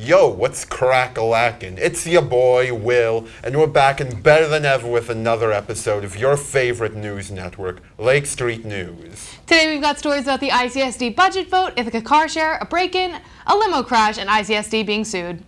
Yo, what's crack-a-lackin'? It's your boy, Will, and we're back and better than ever with another episode of your favorite news network, Lake Street News. Today we've got stories about the ICSD budget vote, Ithaca car share, a break-in, a limo crash, and ICSD being sued.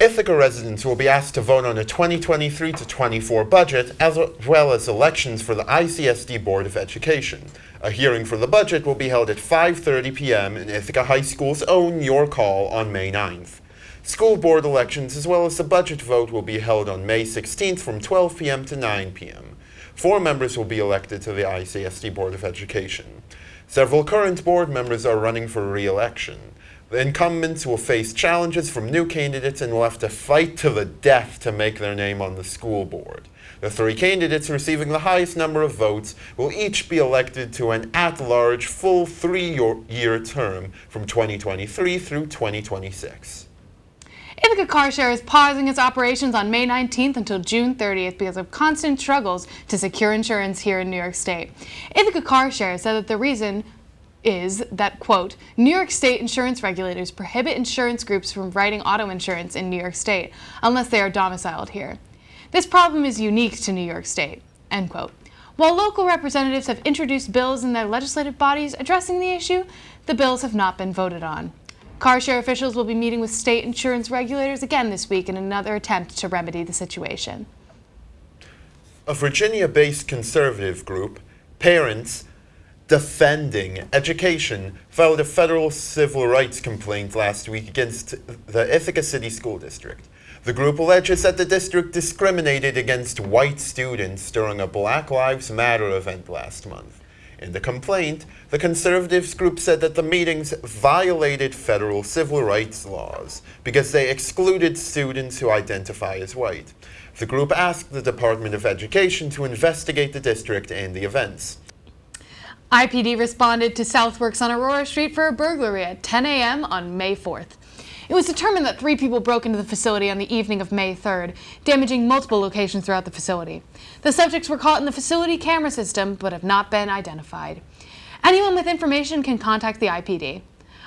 Ithaca residents will be asked to vote on a 2023 to 24 budget, as well as elections for the ICSD Board of Education. A hearing for the budget will be held at 5.30 p.m. in Ithaca High School's own Your Call on May 9th. School board elections as well as the budget vote will be held on May 16th from 12 p.m. to 9 p.m. Four members will be elected to the ICSD Board of Education. Several current board members are running for re-election. The incumbents will face challenges from new candidates and will have to fight to the death to make their name on the school board. The three candidates receiving the highest number of votes will each be elected to an at-large full three-year term from 2023 through 2026. Ithaca Car Share is pausing its operations on May 19th until June 30th because of constant struggles to secure insurance here in New York State. Ithaca Car Share said that the reason is that, quote, New York State insurance regulators prohibit insurance groups from writing auto insurance in New York State unless they are domiciled here. This problem is unique to New York State, end quote. While local representatives have introduced bills in their legislative bodies addressing the issue, the bills have not been voted on. Car share officials will be meeting with state insurance regulators again this week in another attempt to remedy the situation. A Virginia-based conservative group, Parents Defending Education filed a federal civil rights complaint last week against the Ithaca City School District. The group alleges that the district discriminated against white students during a Black Lives Matter event last month. In the complaint, the conservatives group said that the meetings violated federal civil rights laws because they excluded students who identify as white. The group asked the Department of Education to investigate the district and the events. IPD responded to Southworks on Aurora Street for a burglary at 10 a.m. on May 4th. It was determined that three people broke into the facility on the evening of May 3rd, damaging multiple locations throughout the facility. The subjects were caught in the facility camera system, but have not been identified. Anyone with information can contact the IPD.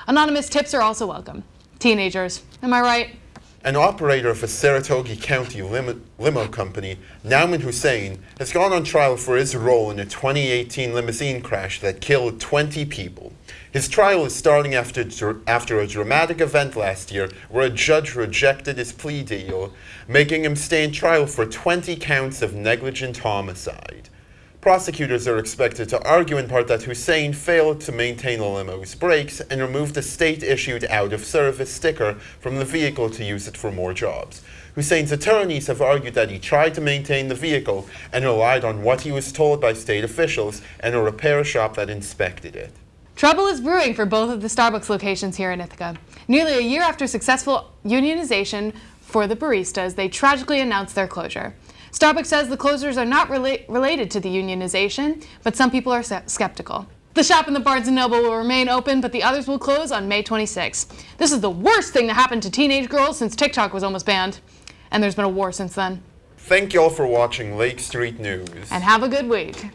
Anonymous tips are also welcome. Teenagers, am I right? An operator of a Saratoga County limo, limo, company, Nauman Hussein, has gone on trial for his role in a 2018 limousine crash that killed 20 people. His trial is starting after, after a dramatic event last year where a judge rejected his plea deal, making him stand trial for 20 counts of negligent homicide. Prosecutors are expected to argue in part that Hussein failed to maintain the limo's brakes and removed a state-issued out-of-service sticker from the vehicle to use it for more jobs. Hussein's attorneys have argued that he tried to maintain the vehicle and relied on what he was told by state officials and a repair shop that inspected it. Trouble is brewing for both of the Starbucks locations here in Ithaca. Nearly a year after successful unionization for the baristas, they tragically announced their closure. Starbucks says the closures are not rela related to the unionization, but some people are skeptical. The shop in the Barnes & Noble will remain open, but the others will close on May 26. This is the worst thing that happened to teenage girls since TikTok was almost banned. And there's been a war since then. Thank you all for watching Lake Street News. And have a good week.